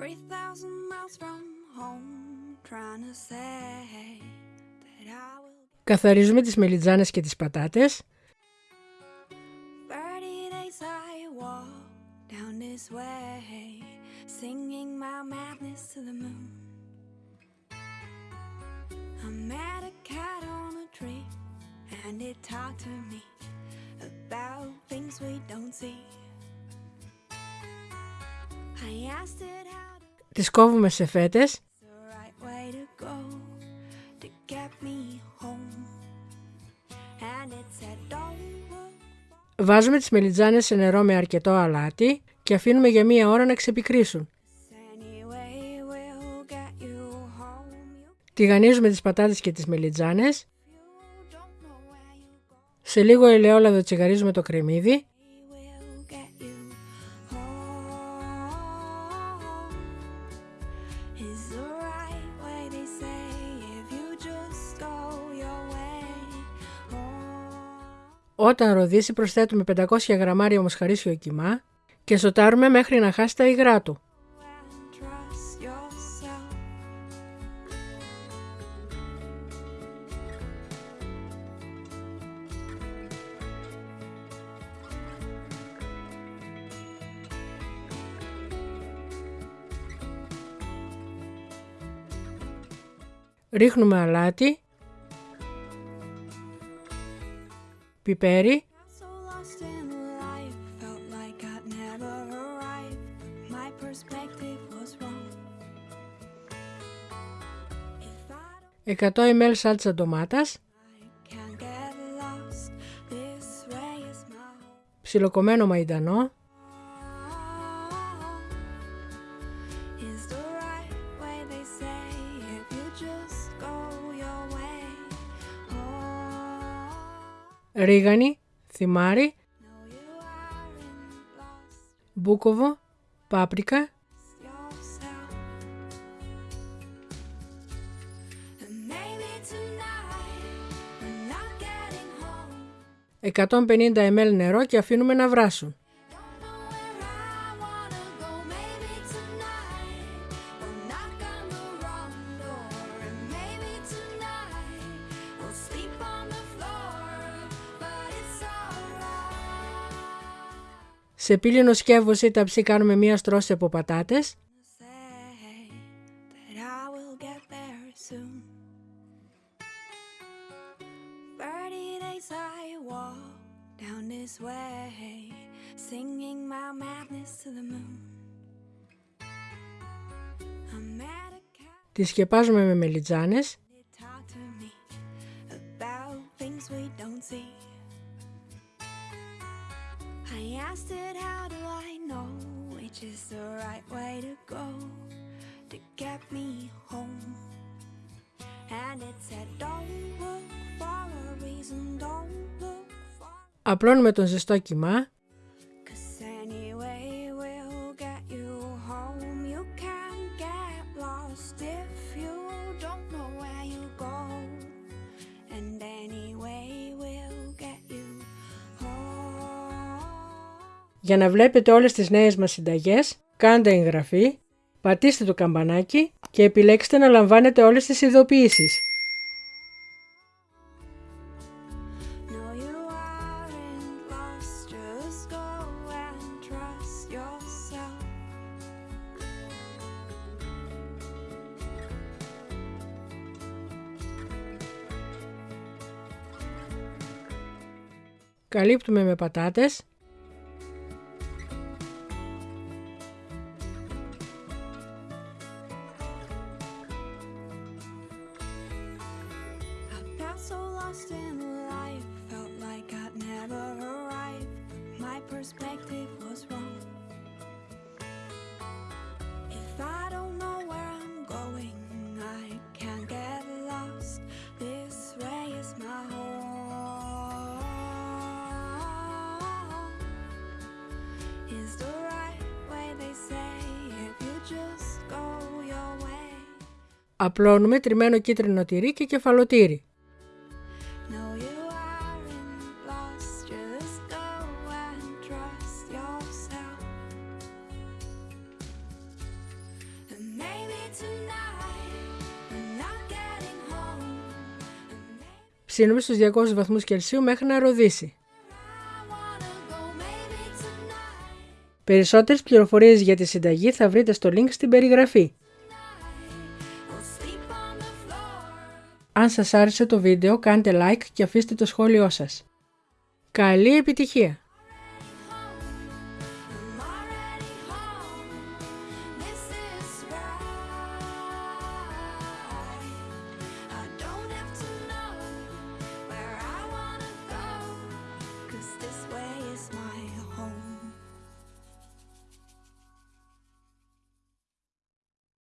3,000 miles from home, trying to say that I will. Καθαρίζουμε τις μελιτζάνες και τις πατάτες. 30 days I walk down this way, singing my madness to the moon. I met a cat on a tree, and it talked to me about things we don't see. I asked it how to Τις κόβουμε σε φέτες. the right way to go to get me home. And it said, Don't look Βάζουμε τις μελιτζάνες σε νερό με αρκετό αλάτι και αφήνουμε για μία ώρα να ξεπικρίσουν. anyway, we'll get you home. You, Τηγανίζουμε τις πατάτες και τις μελιτζάνες. you don't know where you go. Σε λίγο ελαιόλαδο τσιγαρίζουμε το κρεμμύδι. Όταν ροδίσει προσθέτουμε 500 γραμμάρια μοσχαρίσιο κιμά και σοτάρουμε μέχρι να χάσει τα υγρά του. and trust yourself. Ρίχνουμε αλάτι, This way is my home. ψιλοκομμένο μαϊντανό, ρίγανη, θυμάρι, μπούκοβο, πάπρικα, 150 ml νερό και αφήνουμε να βράσουν. Σε πύληνο σκέβο ή τα ψύχτα, κάνουμε μία στρώση από πατάτες. Τη σκεπάζουμε με μελιτζάνες. I asked it, how do I know which is the right way to go to get me home? And it said, don't look for a reason, don't look for. απλώνουμε τον ζεστό κιμά, Για να βλέπετε όλες τις νέες μας συνταγές, κάντε εγγραφή, πατήστε το καμπανάκι και επιλέξτε να λαμβάνετε όλες τις ειδοποιήσεις. No, you aren't lost. Just go and trust yourself. Καλύπτουμε με πατάτες, so lost in life, felt like I'd never arrived. My perspective was wrong. If I don't know where I'm going, I can't get lost. This way is my home. Is the right way they say if you just go your way. απλώνουμε τριμμένο κίτρινο τυρί και κεφαλοτήρι. Ψήνουμε στους 200 βαθμούς Κελσίου μέχρι να ροδίσει. I wanna go maybe tonight. Περισσότερες πληροφορίες για τη συνταγή θα βρείτε στο link στην περιγραφή. We'll sleep on the floor. Αν σας άρεσε το βίντεο κάντε like και αφήστε το σχόλιο σας. Καλή επιτυχία!